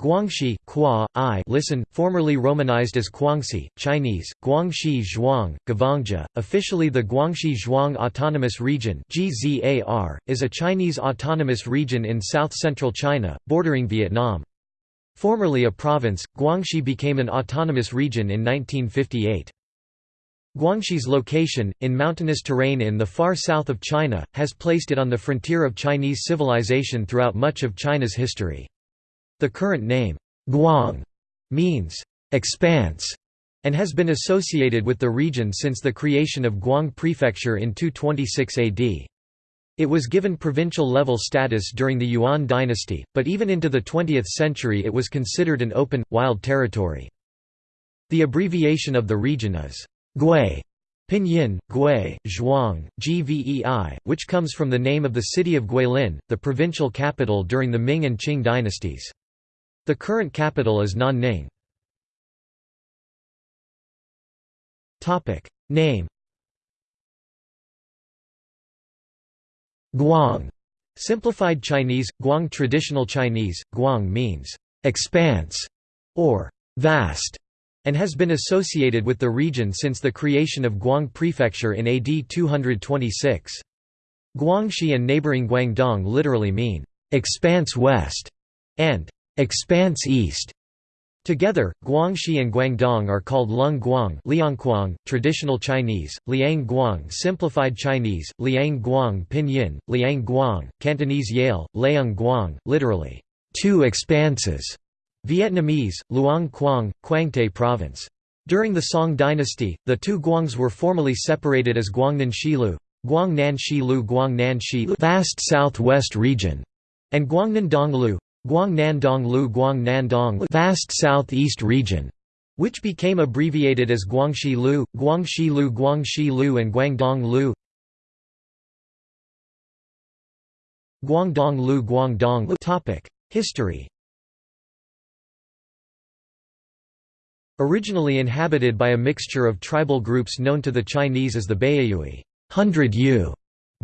Guangxi Qua, I listen, formerly romanized as Guangxi, Chinese, Guangxi Zhuang, Gavangja, officially the Guangxi Zhuang Autonomous Region GZAR, is a Chinese autonomous region in south-central China, bordering Vietnam. Formerly a province, Guangxi became an autonomous region in 1958. Guangxi's location, in mountainous terrain in the far south of China, has placed it on the frontier of Chinese civilization throughout much of China's history. The current name, Guang, means expanse and has been associated with the region since the creation of Guang Prefecture in 226 AD. It was given provincial-level status during the Yuan dynasty, but even into the 20th century it was considered an open, wild territory. The abbreviation of the region is Gui, Pinyin, Gui, Zhuang, Gvei, which comes from the name of the city of Guilin, the provincial capital during the Ming and Qing dynasties. The current capital is Nanning. Name Guang Simplified Chinese, Guang Traditional Chinese, Guang means «expanse» or «vast» and has been associated with the region since the creation of Guang Prefecture in AD 226. Guangxi and neighboring Guangdong literally mean «expanse west» and Expanse East. Together, Guangxi and Guangdong are called Lung Guang Liangguang, traditional Chinese, Liang Guang simplified Chinese, Liang Guang pinyin, Liang Guang, Cantonese Yale, Leung Guang, literally, two expanses, Vietnamese, Luang Quang, Quang Province. During the Song dynasty, the two Guangs were formally separated as Guangnan Shilu, Guangnan Shilu Guangnan Shi vast southwest region, and Guangnan Donglu, Guangnandong Lu Guangnandong vast southeast region, which became abbreviated as Guangxi Lu, Guangxi Lu Guangxi Lu and Guangdong Lu. Guangdong Lu Guangdong Lu Topic: History. Originally inhabited by a mixture of tribal groups known to the Chinese as the Baiyue, Hundred Yu,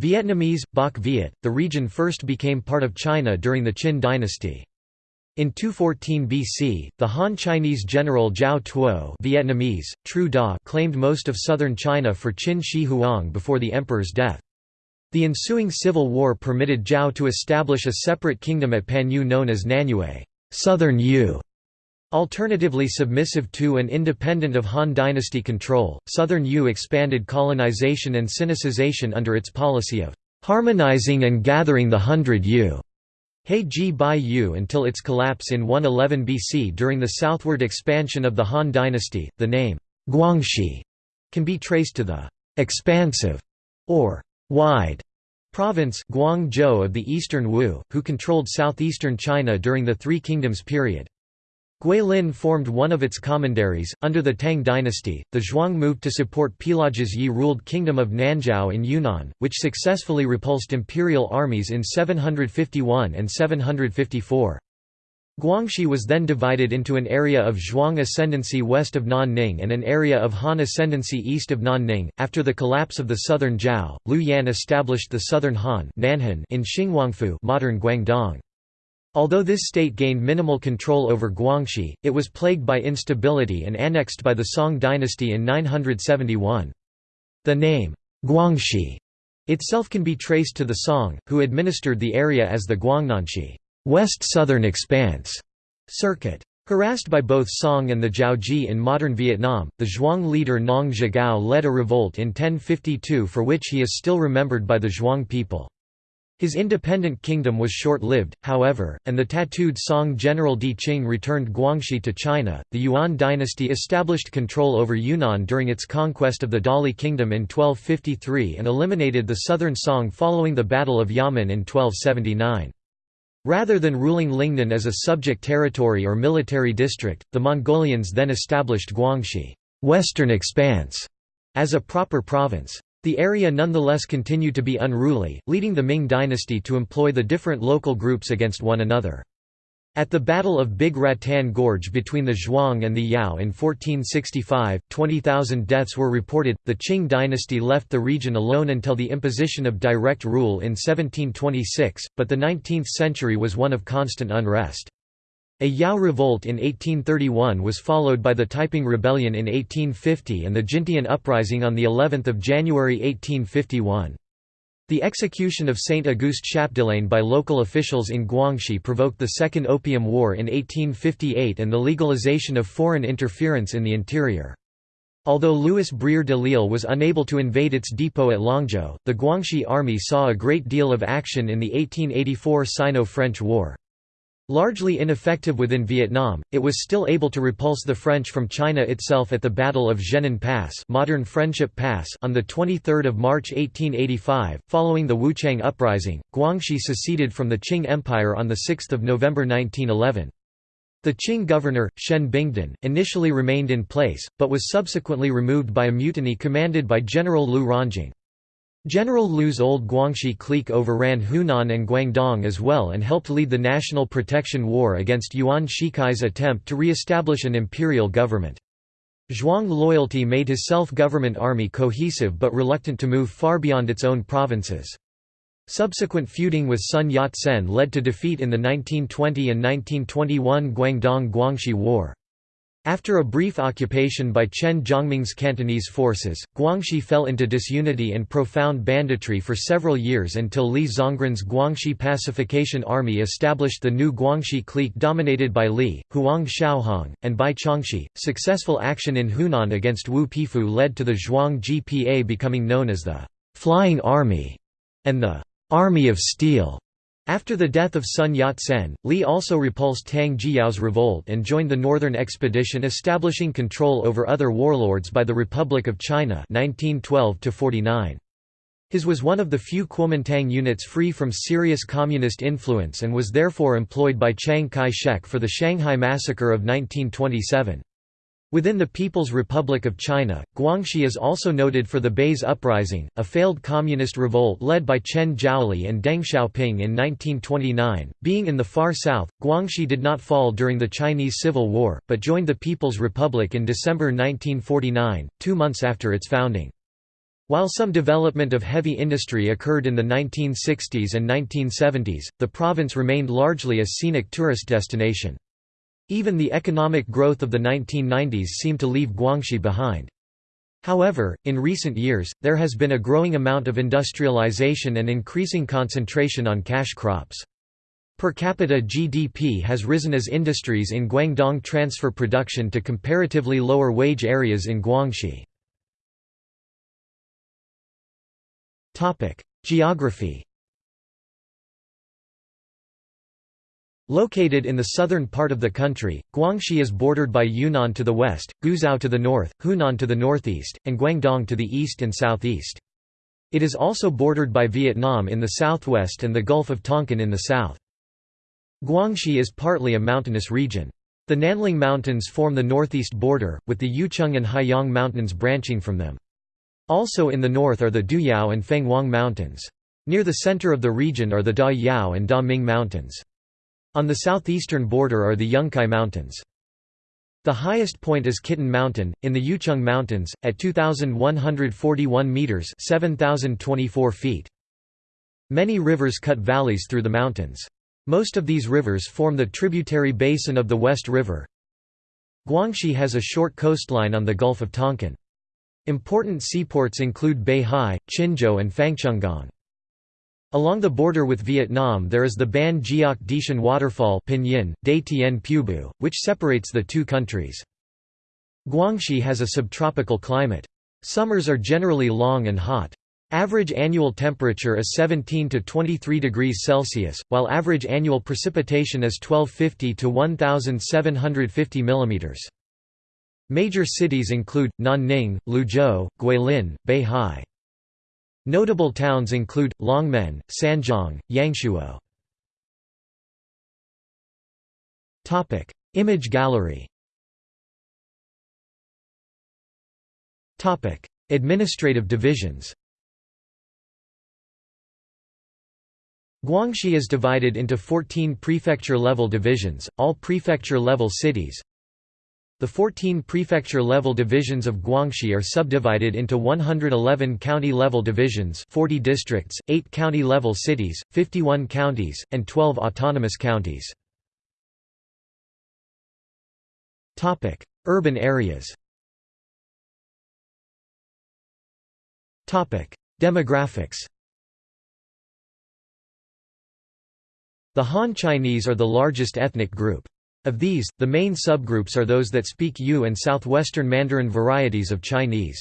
Vietnamese, Bach Viet, the region first became part of China during the Qin dynasty. In 214 BC, the Han Chinese general Zhao Tuo Vietnamese, Tru Da claimed most of southern China for Qin Shi Huang before the emperor's death. The ensuing civil war permitted Zhao to establish a separate kingdom at Panyu known as Nanyue Southern Yu", Alternatively submissive to and independent of Han dynasty control, Southern Yu expanded colonization and Sinicization under its policy of harmonizing and gathering the Hundred Yu Ji Bai Yu until its collapse in 111 BC during the southward expansion of the Han dynasty. The name Guangxi can be traced to the expansive or wide province Guangzhou of the eastern Wu, who controlled southeastern China during the Three Kingdoms period. Guilin formed one of its commanderies. Under the Tang dynasty, the Zhuang moved to support Pilaji's Yi ruled Kingdom of Nanzhao in Yunnan, which successfully repulsed imperial armies in 751 and 754. Guangxi was then divided into an area of Zhuang ascendancy west of Nanning and an area of Han ascendancy east of Nanning. After the collapse of the southern Zhao, Liu Yan established the southern Han in Xinguangfu, modern Guangdong. Although this state gained minimal control over Guangxi, it was plagued by instability and annexed by the Song dynasty in 971. The name, Guangxi, itself can be traced to the Song, who administered the area as the Guangnanxi West Southern Expanse circuit. Harassed by both Song and the Jiaoji in modern Vietnam, the Zhuang leader Nong Zhigao led a revolt in 1052 for which he is still remembered by the Zhuang people. His independent kingdom was short-lived, however, and the tattooed Song general Di Qing returned Guangxi to China. The Yuan dynasty established control over Yunnan during its conquest of the Dali kingdom in 1253 and eliminated the southern Song following the Battle of Yamen in 1279. Rather than ruling Lingnan as a subject territory or military district, the Mongolians then established Guangxi Western Expanse as a proper province. The area nonetheless continued to be unruly, leading the Ming dynasty to employ the different local groups against one another. At the Battle of Big Rattan Gorge between the Zhuang and the Yao in 1465, 20,000 deaths were reported. The Qing dynasty left the region alone until the imposition of direct rule in 1726, but the 19th century was one of constant unrest. A Yao revolt in 1831 was followed by the Taiping Rebellion in 1850 and the Jintian Uprising on of January 1851. The execution of Saint Auguste Chapdelaine by local officials in Guangxi provoked the Second Opium War in 1858 and the legalization of foreign interference in the interior. Although Louis Brière de L'Isle was unable to invade its depot at Langzhou, the Guangxi army saw a great deal of action in the 1884 Sino-French War. Largely ineffective within Vietnam, it was still able to repulse the French from China itself at the Battle of Zhenan Pass, modern Friendship Pass on the 23rd of March 1885. Following the Wuchang Uprising, Guangxi seceded from the Qing Empire on the 6th of November 1911. The Qing governor, Shen Bingdan, initially remained in place, but was subsequently removed by a mutiny commanded by General Liu Rongjing. General Liu's old Guangxi clique overran Hunan and Guangdong as well and helped lead the National Protection War against Yuan Shikai's attempt to re-establish an imperial government. Zhuang loyalty made his self-government army cohesive but reluctant to move far beyond its own provinces. Subsequent feuding with Sun Yat-sen led to defeat in the 1920 and 1921 Guangdong-Guangxi War. After a brief occupation by Chen Jiongming's Cantonese forces, Guangxi fell into disunity and profound banditry for several years until Li Zongren's Guangxi Pacification Army established the new Guangxi clique dominated by Li, Huang Shaohong, and Bai Chongxi. Successful action in Hunan against Wu Peifu led to the Zhuang GPA becoming known as the Flying Army and the Army of Steel. After the death of Sun Yat-sen, Li also repulsed Tang Jiyao's revolt and joined the Northern Expedition establishing control over other warlords by the Republic of China 1912 -49. His was one of the few Kuomintang units free from serious communist influence and was therefore employed by Chiang Kai-shek for the Shanghai Massacre of 1927. Within the People's Republic of China, Guangxi is also noted for the Baise Uprising, a failed communist revolt led by Chen Zhaoli and Deng Xiaoping in 1929. Being in the far south, Guangxi did not fall during the Chinese Civil War, but joined the People's Republic in December 1949, two months after its founding. While some development of heavy industry occurred in the 1960s and 1970s, the province remained largely a scenic tourist destination. Even the economic growth of the 1990s seemed to leave Guangxi behind. However, in recent years, there has been a growing amount of industrialization and increasing concentration on cash crops. Per capita GDP has risen as industries in Guangdong transfer production to comparatively lower wage areas in Guangxi. Geography Located in the southern part of the country, Guangxi is bordered by Yunnan to the west, Guizhou to the north, Hunan to the northeast, and Guangdong to the east and southeast. It is also bordered by Vietnam in the southwest and the Gulf of Tonkin in the south. Guangxi is partly a mountainous region. The Nanling Mountains form the northeast border, with the Yucheng and Haiyang Mountains branching from them. Also in the north are the Duyao and Fenghuang Mountains. Near the center of the region are the Da Yao and Da Ming Mountains. On the southeastern border are the Yungkai Mountains. The highest point is Kitten Mountain, in the Yucheng Mountains, at 2,141 metres 7,024 feet. Many rivers cut valleys through the mountains. Most of these rivers form the tributary basin of the West River. Guangxi has a short coastline on the Gulf of Tonkin. Important seaports include Beihai, Qinzhou and Fangchenggang. Along the border with Vietnam there is the Ban Giok Dishan waterfall Pinyin, De Tien Pubu, which separates the two countries. Guangxi has a subtropical climate. Summers are generally long and hot. Average annual temperature is 17 to 23 degrees Celsius, while average annual precipitation is 1250 to 1750 mm. Major cities include Nanning, Liuzhou, Guilin, Beihai. Notable towns include, Longmen, Sanjiang, Yangshuo. Topic: Image gallery Topic: Administrative divisions Guangxi is divided into 14 prefecture-level divisions, all prefecture-level cities, the 14 prefecture-level divisions of Guangxi are subdivided into 111 county-level divisions 40 districts, 8 county-level cities, 51 counties, and 12 autonomous counties. Urban areas Demographics The Han Chinese are the largest ethnic group. Of these, the main subgroups are those that speak Yu and southwestern Mandarin varieties of Chinese.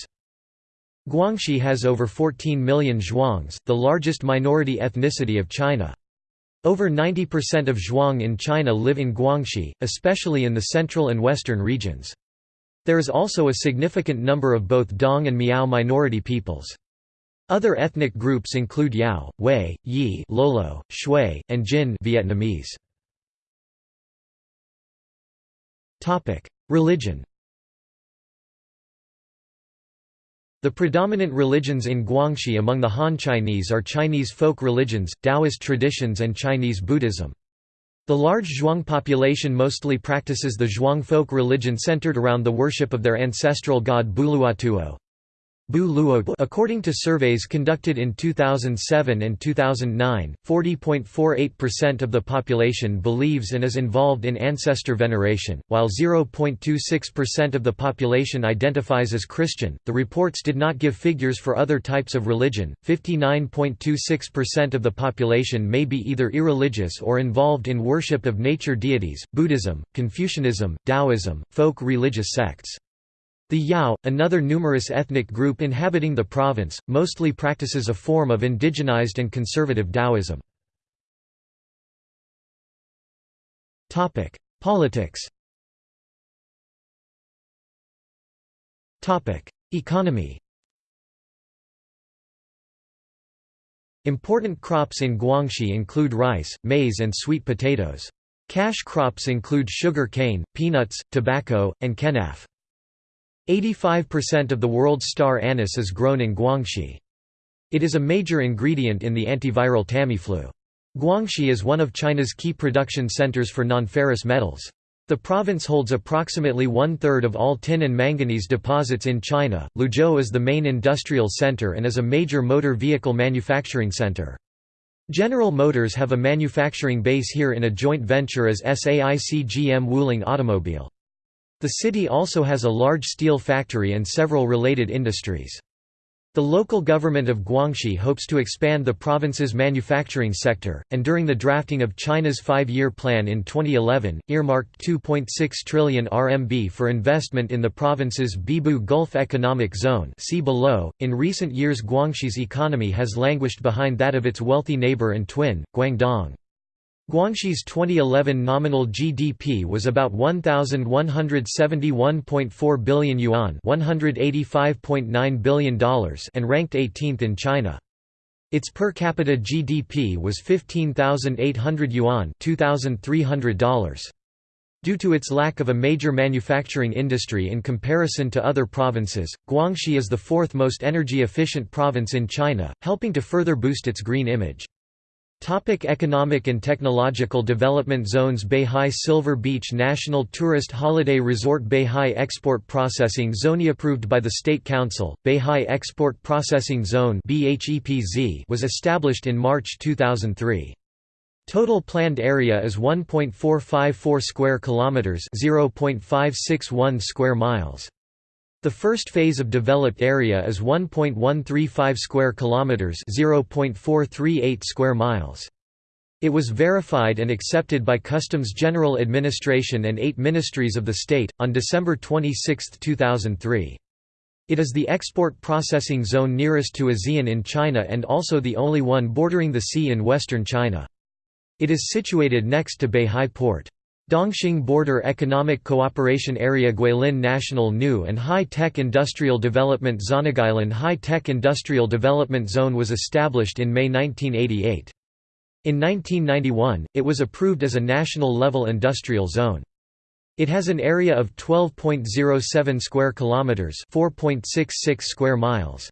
Guangxi has over 14 million Zhuangs, the largest minority ethnicity of China. Over 90% of Zhuang in China live in Guangxi, especially in the central and western regions. There is also a significant number of both Dong and Miao minority peoples. Other ethnic groups include Yao, Wei, Yi, Lolo, Shui, and Jin Vietnamese. Religion The predominant religions in Guangxi among the Han Chinese are Chinese folk religions, Taoist traditions and Chinese Buddhism. The large Zhuang population mostly practices the Zhuang folk religion centered around the worship of their ancestral god Buluotuo. According to surveys conducted in 2007 and 2009, 40.48% of the population believes and is involved in ancestor veneration, while 0.26% of the population identifies as Christian. The reports did not give figures for other types of religion. 59.26% of the population may be either irreligious or involved in worship of nature deities, Buddhism, Confucianism, Taoism, folk religious sects. The Yao, another numerous ethnic group inhabiting the province, mostly practices a form of indigenized and conservative Taoism. Politics Economy Important crops in Guangxi include rice, maize and sweet potatoes. Cash crops include sugar cane, peanuts, tobacco, and kenaf. 85% of the world's star anise is grown in Guangxi. It is a major ingredient in the antiviral Tamiflu. Guangxi is one of China's key production centers for nonferrous metals. The province holds approximately one-third of all tin and manganese deposits in China. Liuzhou is the main industrial center and is a major motor vehicle manufacturing center. General Motors have a manufacturing base here in a joint venture as SAIC GM Wuling Automobile. The city also has a large steel factory and several related industries. The local government of Guangxi hopes to expand the province's manufacturing sector, and during the drafting of China's five-year plan in 2011, earmarked 2.6 trillion RMB for investment in the province's Beibu Gulf Economic Zone see below. .In recent years Guangxi's economy has languished behind that of its wealthy neighbor and twin, Guangdong. Guangxi's 2011 nominal GDP was about 1171.4 billion yuan, $185.9 billion and ranked 18th in China. Its per capita GDP was 15,800 yuan, $2,300. Due to its lack of a major manufacturing industry in comparison to other provinces, Guangxi is the fourth most energy efficient province in China, helping to further boost its green image. Topic economic and technological development zones Beihai Silver Beach National Tourist Holiday Resort Beihai Export Processing Zone approved by the State Council, Beihai Export Processing Zone was established in March 2003. Total planned area is 1.454 square kilometers, 0.561 square miles. The first phase of developed area is 1.135 square kilometers, 0.438 square miles. It was verified and accepted by Customs General Administration and eight ministries of the state, on December 26, 2003. It is the export processing zone nearest to ASEAN in China and also the only one bordering the sea in western China. It is situated next to Beihai Port. Dongxing Border Economic Cooperation Area Guilin National New and High-Tech Industrial Development Zone Guilin High-Tech Industrial Development Zone was established in May 1988. In 1991, it was approved as a national-level industrial zone. It has an area of 12.07 square kilometers, 4.66 square miles.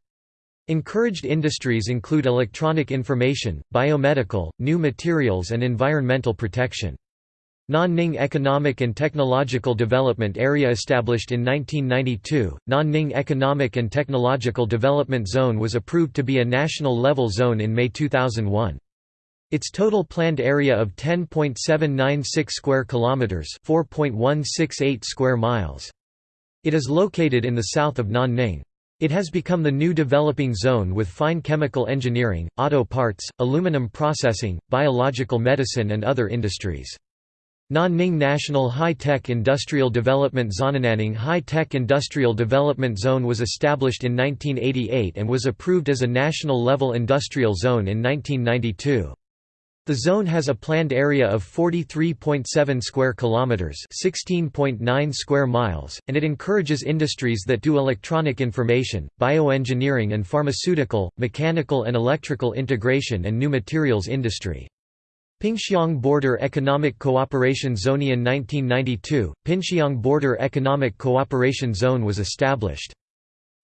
Encouraged industries include electronic information, biomedical, new materials and environmental protection. Nanning Economic and Technological Development Area established in 1992, Nanning Economic and Technological Development Zone was approved to be a national level zone in May 2001. Its total planned area of 10.796 square kilometers, 4.168 square miles. It is located in the south of Nanning. It has become the new developing zone with fine chemical engineering, auto parts, aluminum processing, biological medicine and other industries. Nanning National High-Tech Industrial Development Zone Nanning High-Tech Industrial Development Zone was established in 1988 and was approved as a national-level industrial zone in 1992. The zone has a planned area of 43.7 square kilometers, 16.9 square miles, and it encourages industries that do electronic information, bioengineering and pharmaceutical, mechanical and electrical integration and new materials industry. Pingxiang Border Economic Cooperation Zone in 1992, Pingxiang Border Economic Cooperation Zone was established.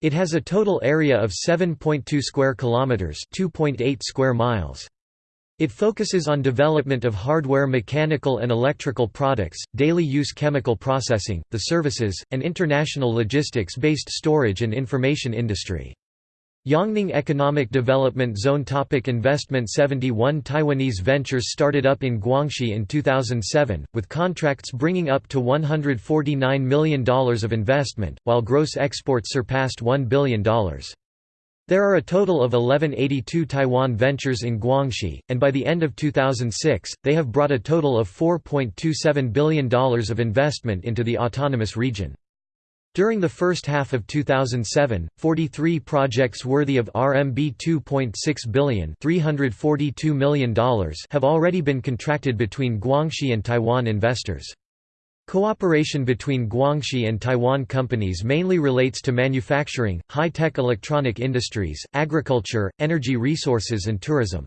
It has a total area of 7.2 square kilometers, 2.8 square miles. It focuses on development of hardware mechanical and electrical products, daily use chemical processing, the services, and international logistics-based storage and information industry. Yongning Economic Development Zone topic Investment 71 Taiwanese ventures started up in Guangxi in 2007, with contracts bringing up to $149 million of investment, while gross exports surpassed $1 billion. There are a total of 1182 Taiwan ventures in Guangxi, and by the end of 2006, they have brought a total of $4.27 billion of investment into the autonomous region. During the first half of 2007, 43 projects worthy of RMB 2.6 billion $342 million have already been contracted between Guangxi and Taiwan investors. Cooperation between Guangxi and Taiwan companies mainly relates to manufacturing, high-tech electronic industries, agriculture, energy resources and tourism.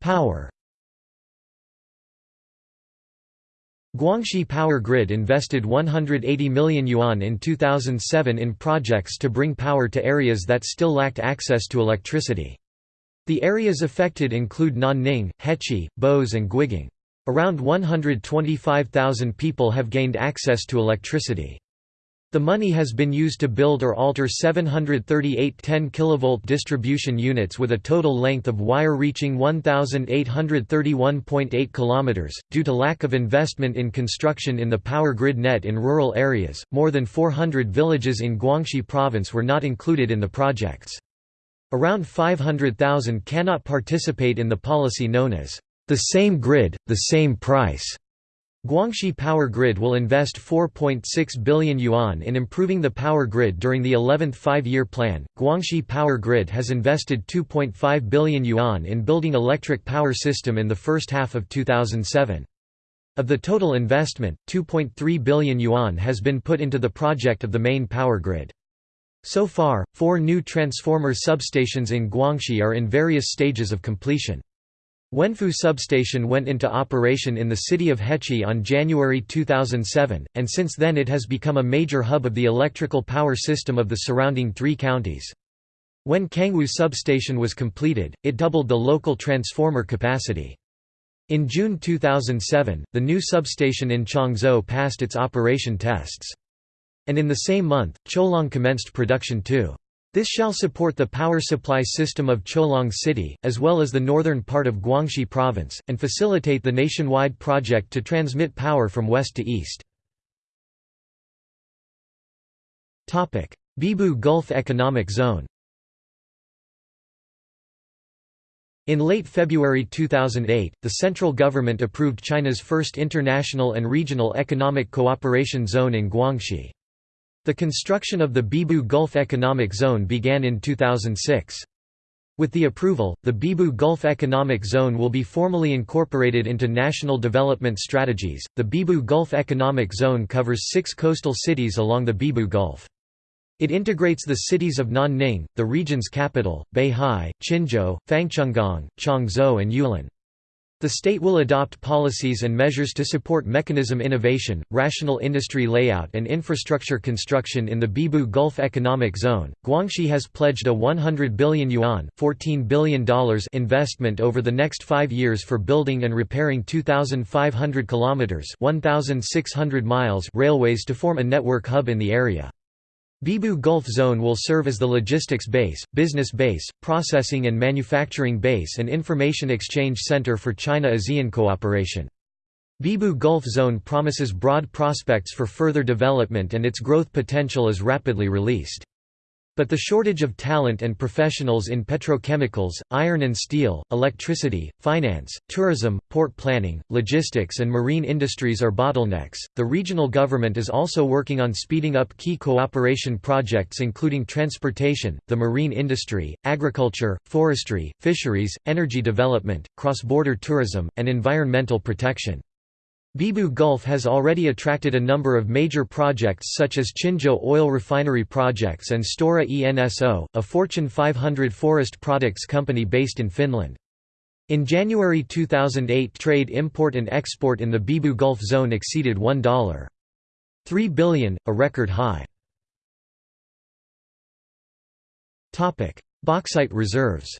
Power Guangxi Power Grid invested 180 million yuan in 2007 in projects to bring power to areas that still lacked access to electricity. The areas affected include Nanning, Hechi, Bose and Guigang. Around 125,000 people have gained access to electricity. The money has been used to build or alter 738 10 kV distribution units with a total length of wire reaching 1,831.8 km. Due to lack of investment in construction in the power grid net in rural areas, more than 400 villages in Guangxi province were not included in the projects. Around 500,000 cannot participate in the policy known as the same grid, the same price. Guangxi Power Grid will invest 4.6 billion yuan in improving the power grid during the 11th five-year plan. Guangxi Power Grid has invested 2.5 billion yuan in building electric power system in the first half of 2007. Of the total investment, 2.3 billion yuan has been put into the project of the main power grid. So far, four new transformer substations in Guangxi are in various stages of completion. Wenfu substation went into operation in the city of Hechi on January 2007, and since then it has become a major hub of the electrical power system of the surrounding three counties. When Kangwu substation was completed, it doubled the local transformer capacity. In June 2007, the new substation in Changzhou passed its operation tests. And in the same month, Cholong commenced production too. This shall support the power supply system of Cholong City, as well as the northern part of Guangxi Province, and facilitate the nationwide project to transmit power from west to east. Beibu Gulf Economic Zone In late February 2008, the central government approved China's first international and regional economic cooperation zone in Guangxi. The construction of the Beibu Gulf Economic Zone began in 2006. With the approval, the Beibu Gulf Economic Zone will be formally incorporated into national development strategies. The Beibu Gulf Economic Zone covers six coastal cities along the Beibu Gulf. It integrates the cities of Nanning, the region's capital, Beihai, Qinzhou, Fangchenggang, Changzhou and Yulin. The state will adopt policies and measures to support mechanism innovation, rational industry layout and infrastructure construction in the Beibu Gulf Economic Zone. Guangxi has pledged a 100 billion yuan $14 billion investment over the next 5 years for building and repairing 2500 kilometers 1600 miles railways to form a network hub in the area. Beibu Gulf Zone will serve as the logistics base, business base, processing and manufacturing base and information exchange center for China-ASEAN cooperation. Beibu Gulf Zone promises broad prospects for further development and its growth potential is rapidly released. But the shortage of talent and professionals in petrochemicals, iron and steel, electricity, finance, tourism, port planning, logistics, and marine industries are bottlenecks. The regional government is also working on speeding up key cooperation projects including transportation, the marine industry, agriculture, forestry, fisheries, energy development, cross border tourism, and environmental protection. Beibu Gulf has already attracted a number of major projects such as Qinzhou Oil Refinery Projects and Stora Enso, a Fortune 500 forest products company based in Finland. In January 2008 trade import and export in the Beibu Gulf zone exceeded $1.3 billion, a record high. Bauxite reserves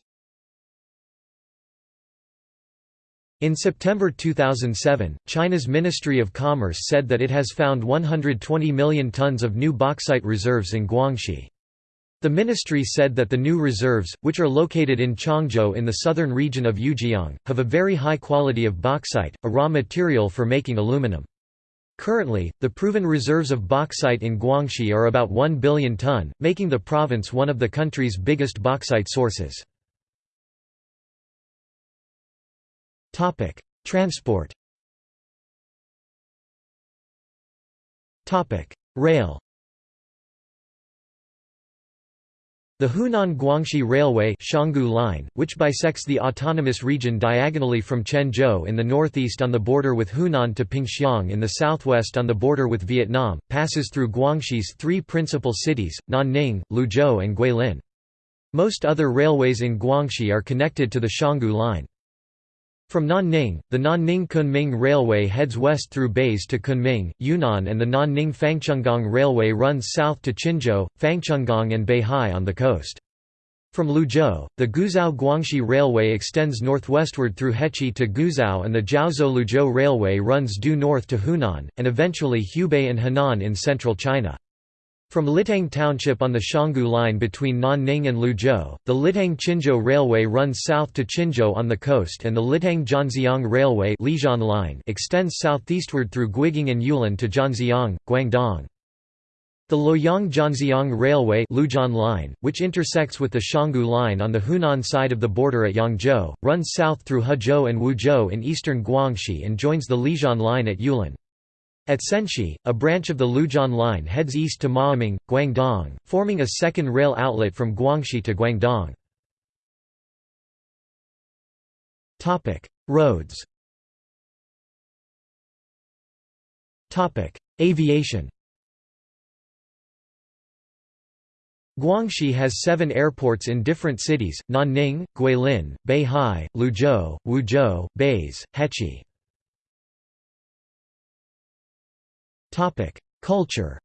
In September 2007, China's Ministry of Commerce said that it has found 120 million tons of new bauxite reserves in Guangxi. The ministry said that the new reserves, which are located in Changzhou in the southern region of Yujiang, have a very high quality of bauxite, a raw material for making aluminum. Currently, the proven reserves of bauxite in Guangxi are about 1 billion ton, making the province one of the country's biggest bauxite sources. Topic: Transport. Topic: Rail. The Hunan-Guangxi Railway Line, which bisects the autonomous region diagonally from Chenzhou in the northeast on the border with Hunan to Pingxiang in the southwest on the border with Vietnam, passes through Guangxi's three principal cities, Nanning, Liuzhou and Guilin. Most other railways in Guangxi are connected to the Xianggui Line. From Nanning, the Nanning-Kunming Railway heads west through Baise to Kunming, Yunnan and the Nanning-Fangchenggang Railway runs south to Qinzhou, Fangchenggang and Beihai on the coast. From Liuzhou, the Guizhou-Guangxi Railway extends northwestward through Hechi to Guizhou and the Jiaozhou-Liuzhou Railway runs due north to Hunan, and eventually Hubei and Henan in central China. From Litang Township on the Xianggui line between Nanning and Liuzhou, the Litang-Qinzhou Railway runs south to Qinzhou on the coast and the Litang-Zhanjiang Railway line extends southeastward through Guigang and Yulin to Zhanjiang, Guangdong. The Luoyang-Zhanjiang Railway line, which intersects with the Xianggui line on the Hunan side of the border at Yangzhou, runs south through Hezhou and Wuzhou in eastern Guangxi and joins the Lijian line at Yulin. At Senshi, a branch of the Lujian line heads east to Maoming, Guangdong, forming a second rail outlet from Guangxi to Guangdong. Roads Aviation Guangxi has seven airports in different cities, Nanning, Guilin, Beihai, Liuzhou, Wuzhou, Baise, Hechi. Culture.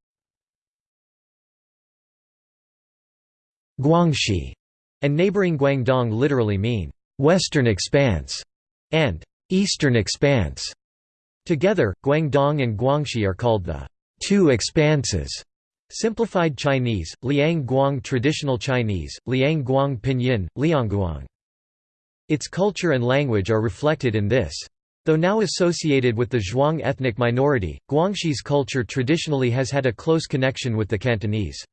Guangxi and neighboring Guangdong literally mean western expanse and eastern expanse. Together, Guangdong and Guangxi are called the two expanses. Simplified Chinese, Liang Guang Traditional Chinese, Liang Guang Pinyin, Liangguang. Its culture and language are reflected in this. Though now associated with the Zhuang ethnic minority, Guangxi's culture traditionally has had a close connection with the Cantonese.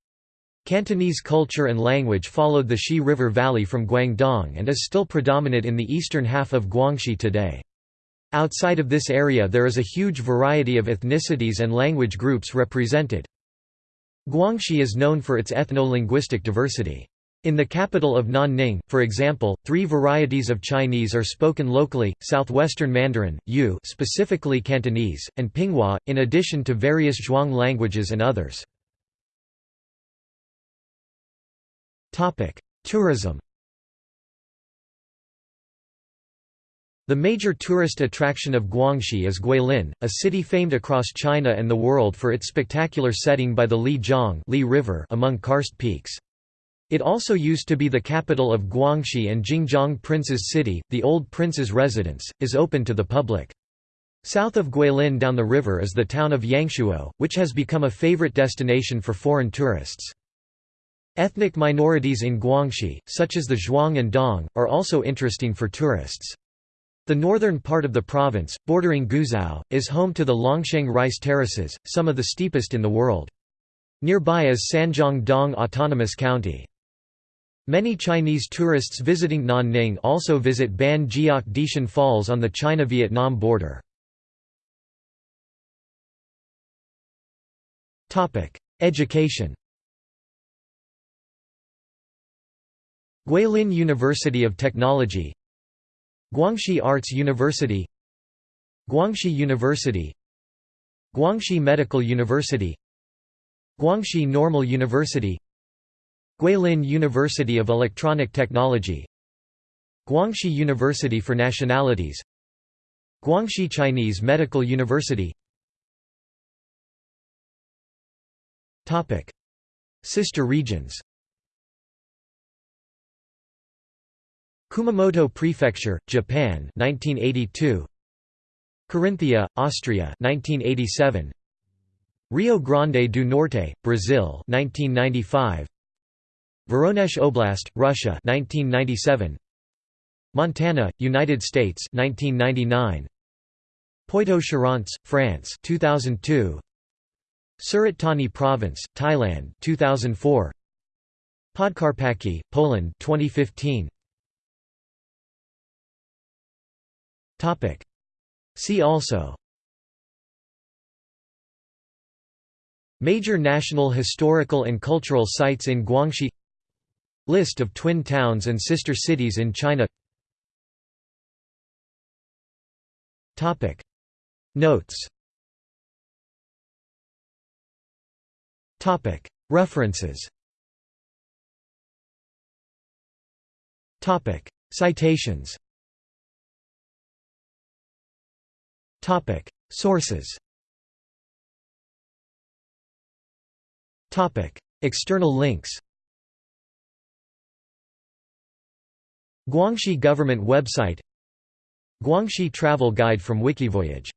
Cantonese culture and language followed the Xi River Valley from Guangdong and is still predominant in the eastern half of Guangxi today. Outside of this area there is a huge variety of ethnicities and language groups represented. Guangxi is known for its ethno-linguistic diversity. In the capital of Nanning, for example, three varieties of Chinese are spoken locally, Southwestern Mandarin, Yu specifically Cantonese, and Pinghua, in addition to various Zhuang languages and others. Tourism The major tourist attraction of Guangxi is Guilin, a city famed across China and the world for its spectacular setting by the Li Jiang Li River among karst peaks. It also used to be the capital of Guangxi and Jingjiang Prince's City, the old prince's residence, is open to the public. South of Guilin down the river is the town of Yangshuo, which has become a favorite destination for foreign tourists. Ethnic minorities in Guangxi, such as the Zhuang and Dong, are also interesting for tourists. The northern part of the province, bordering Guizhou, is home to the Longsheng rice terraces, some of the steepest in the world. Nearby is Sanjiang Dong Autonomous County. Many Chinese tourists visiting Nanning also visit Ban Jiak Dishan Falls on the China-Vietnam border. Education. Guilin University of Technology. Guangxi Arts University. Guangxi University. Guangxi Medical University. Guangxi Normal University Guilin University of Electronic Technology Guangxi University for Nationalities Guangxi Chinese Medical University. Sister regions. Kumamoto Prefecture, Japan 1982 Carinthia, Austria 1987 Rio Grande do Norte, Brazil 1995 Voronezh Oblast, Russia 1997 Montana, United States 1999 Poitou-Charentes, France 2002 Surat Thani Province, Thailand 2004 Podkarpacki, Poland 2015 Topic. See also. Major national historical and cultural sites in Guangxi List of twin towns and sister cities in China. Topic. Notes. Topic. References. Topic. Citations. Topic. Sources. Topic. External links Guangxi government website Guangxi travel guide from Wikivoyage